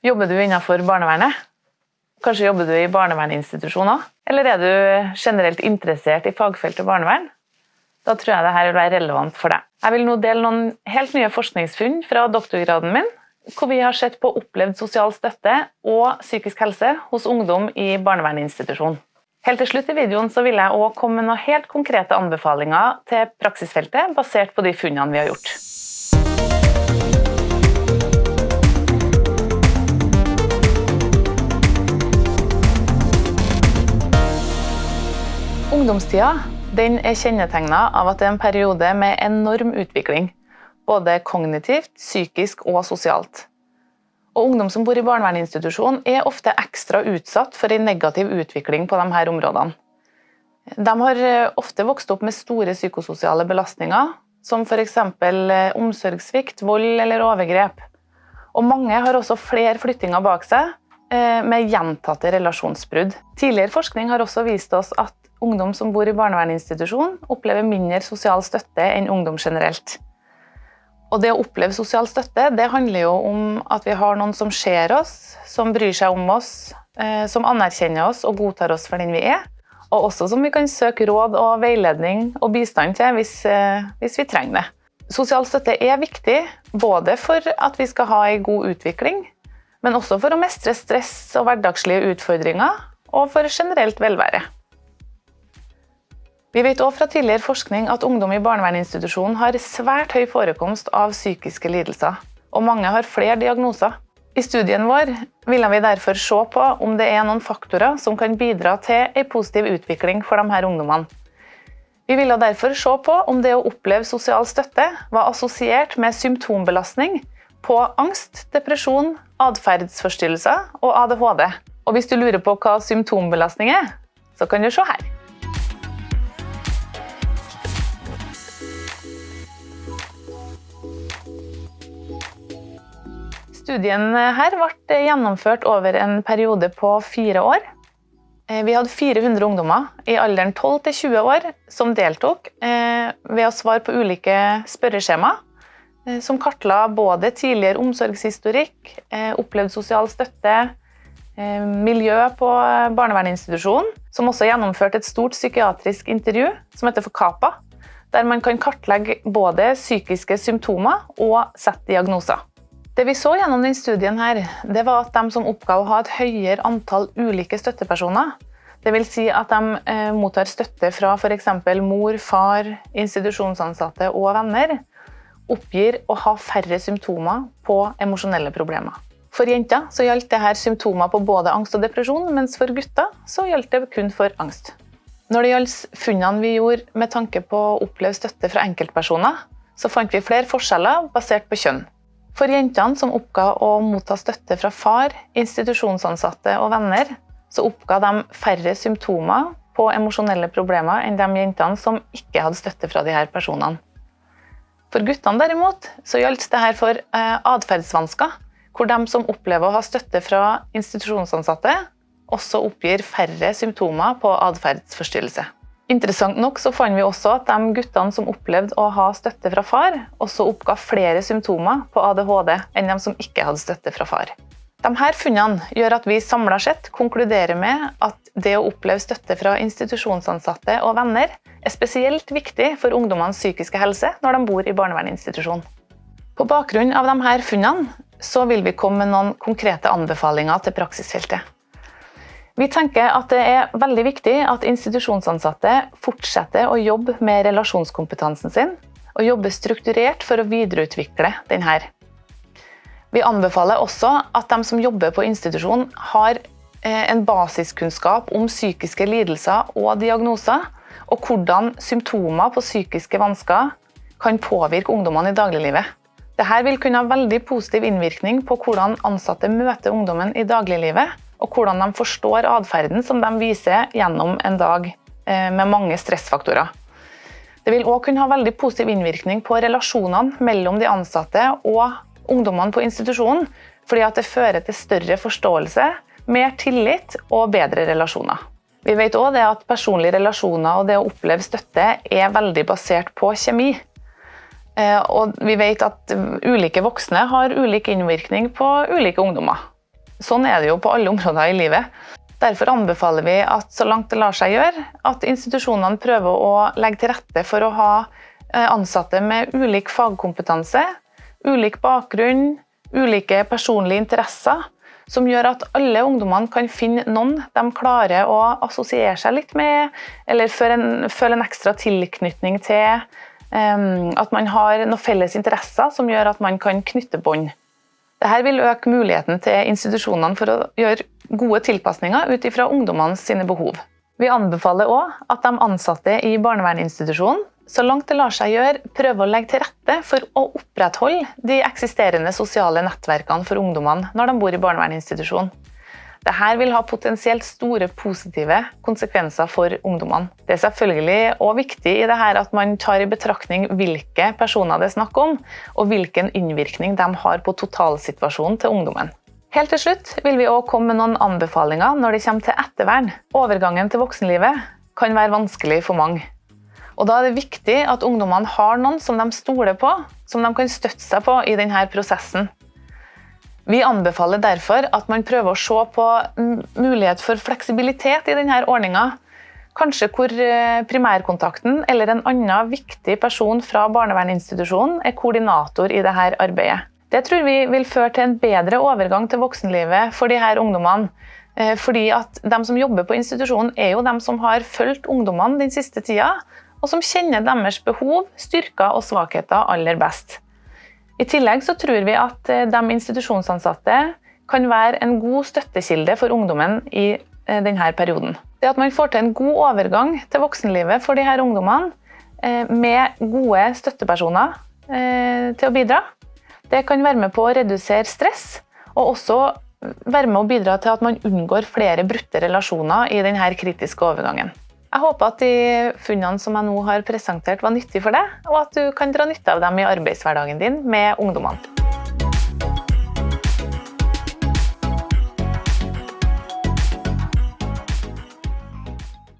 Jobber du innenfor barnevernet? Kanskje jobber du i barnevernsinstitusjoner? Eller er du generelt interessert i fagfeltet barnevern? Da tror jeg dette vil være relevant for deg. Jeg vil nå dele noen helt nye forskningsfunn fra doktorgraden min, hvor vi har sett på opplevd sosial støtte og psykisk helse hos ungdom i barnevernsinstitusjon. Helt til slutt i videoen så vil jeg også komme med noen helt konkrete anbefalinger til praksisfeltet, basert på de funnene vi har gjort. Ungdomstida den er kjennetegna av at det er en periode med enorm utvikling. Både kognitivt, psykisk og sosialt. Og Ungdom som bor i barnevernsinstitusjon er ofte ekstra utsatt for en negativ utvikling på disse områdene. De har eh, ofte vokst opp med store psykososiale belastninger, som f.eks. Eh, omsorgssvikt, vold eller overgrep. Og mange har også flere flyttinger bak seg, eh, med gjentatte relasjonsbrudd. Tidligere forskning har også vist oss at ungdom som bor i barnevernsinstitusjon, opplever mindre sosial støtte enn ungdom generelt. Og det å oppleve sosial støtte det handler jo om at vi har noen som ser oss, som bryr seg om oss, eh, som anerkjenner oss og godtar oss for den vi er. Og også som vi kan søke råd og veiledning og bistand til hvis, eh, hvis vi trenger det. Sosial støtte er viktig både for at vi skal ha en god utvikling, men også for å mestre stress og hverdagslige utfordringer, og for generelt velvære. Vi vet også fra tidligere forskning at ungdom i barnevernsinstitusjonen har svært høy forekomst av psykiske lidelser, og mange har flere diagnoser. I studien vår ville vi derfor se på om det er noen faktorer som kan bidra til en positiv utvikling for disse ungdommene. Vi ville derfor se på om det å oppleve sosial støtte var assosiert med symptombelastning på angst, depresjon, atferdsforstyrrelser og ADHD. Og hvis du lurer på hva symptombelastning er, så kan du se her. Studien her ble gjennomført over en periode på fire år. Eh, vi hadde 400 ungdommer i alderen 12 til 20 år som deltok eh, ved å svare på ulike spørreskjema eh, som kartla både tidligere omsorgshistorikk, opplevd sosial støtte, miljø på barnevernsinstitusjonen, som også gjennomførte et stort psykiatrisk intervju som heter for KAPA, der man kan kartlegge både psykiske symptomer og sette diagnoser. Det vi så gjennom denne studien, her, det var at de som oppga å ha et høyere antall ulike støttepersoner, dvs. Si at de eh, mottar støtte fra f.eks. mor, far, institusjonsansatte og venner, oppgir å ha færre symptomer på emosjonelle problemer. For jenter så gjaldt dette symptomer på både angst og depresjon, mens for gutter så gjaldt det kun for angst. Når det gjaldt funnene vi gjorde med tanke på å oppleve støtte fra enkeltpersoner, så fant vi flere forskjeller basert på kjønn. For jentene som oppga å motta støtte fra far, institusjonsansatte og venner, så oppga de færre symptomer på emosjonelle problemer enn de jentene som ikke hadde støtte fra disse personene. For guttene derimot så gjaldt dette for eh, atferdsvansker, hvor de som opplever å ha støtte fra institusjonsansatte, også oppgir færre symptomer på atferdsforstyrrelse. Interessant nok så fant vi også at de guttene som opplevde å ha støtte fra far, også oppga flere symptomer på ADHD enn de som ikke hadde støtte fra far. Disse funnene gjør at vi samlet sett konkluderer med at det å oppleve støtte fra institusjonsansatte og venner er spesielt viktig for ungdommenes psykiske helse når de bor i barnevernsinstitusjon. På bakgrunn av disse funnene så vil vi komme med noen konkrete anbefalinger til praksisfeltet. Vi tenker at det er veldig viktig at institusjonsansatte fortsetter å jobbe med relasjonskompetansen sin, og jobbe strukturert for å videreutvikle denne. Vi anbefaler også at de som jobber på institusjon har eh, en basiskunnskap om psykiske lidelser og diagnoser, og hvordan symptomer på psykiske vansker kan påvirke ungdommene i dagliglivet. Dette vil kunne ha veldig positiv innvirkning på hvordan ansatte møter ungdommen i dagliglivet, og hvordan de forstår atferden som de viser gjennom en dag eh, med mange stressfaktorer. Det vil òg kunne ha veldig positiv innvirkning på relasjonene mellom de ansatte og ungdommene på institusjonen, fordi det fører til større forståelse, mer tillit og bedre relasjoner. Vi vet òg at personlige relasjoner og det å oppleve støtte er veldig basert på kjemi. Eh, og vi vet at ulike voksne har ulik innvirkning på ulike ungdommer. Sånn er det jo på alle områder i livet. Derfor anbefaler vi at så langt det lar seg gjøre, at institusjonene prøver å legge til rette for å ha eh, ansatte med ulik fagkompetanse, ulik bakgrunn, ulike personlige interesser, som gjør at alle ungdommene kan finne noen de klarer å assosiere seg litt med, eller føle en, ekstra tilknytning til. Um, at man har noen felles interesser som gjør at man kan knytte bånd. Dette vil øke muligheten til institusjonene for å gjøre gode tilpasninger ut ifra ungdommenes sine behov. Vi anbefaler òg at de ansatte i barnevernsinstitusjonen så langt det lar seg gjøre, prøver å legge til rette for å opprettholde de eksisterende sosiale nettverkene for ungdommene når de bor i barnevernsinstitusjon. Dette vil ha potensielt store positive konsekvenser for ungdommene. Det er selvfølgelig også viktig i dette at man tar i betraktning hvilke personer det er snakk om, og hvilken innvirkning de har på totalsituasjonen til ungdommen. Helt til slutt vil vi også komme med noen anbefalinger når det kommer til ettervern. Overgangen til voksenlivet kan være vanskelig for mange. Og Da er det viktig at ungdommene har noen som de stoler på, som de kan støtte seg på i denne prosessen. Vi anbefaler derfor at man prøver å se på mulighet for fleksibilitet i denne ordninga. Kanskje hvor eh, primærkontakten eller en annen viktig person fra barnevernsinstitusjonen er koordinator i dette arbeidet. Det tror vi vil føre til en bedre overgang til voksenlivet for disse ungdommene. Eh, fordi at de som jobber på institusjonen, er jo de som har fulgt ungdommene den siste tida, og som kjenner deres behov, styrker og svakheter aller best. I tillegg så tror vi at eh, de institusjonsansatte kan være en god støttekilde for ungdommen i eh, denne perioden. Det at man får til en god overgang til voksenlivet for disse ungdommene eh, med gode støttepersoner til å bidra, det kan være med på å redusere stress, og også være med å bidra til at man unngår flere brutte relasjoner i denne kritiske overgangen. Jeg håper at de funnene som jeg nå har presentert var nyttige for deg, og at du kan dra nytte av dem i arbeidshverdagen din med ungdommene.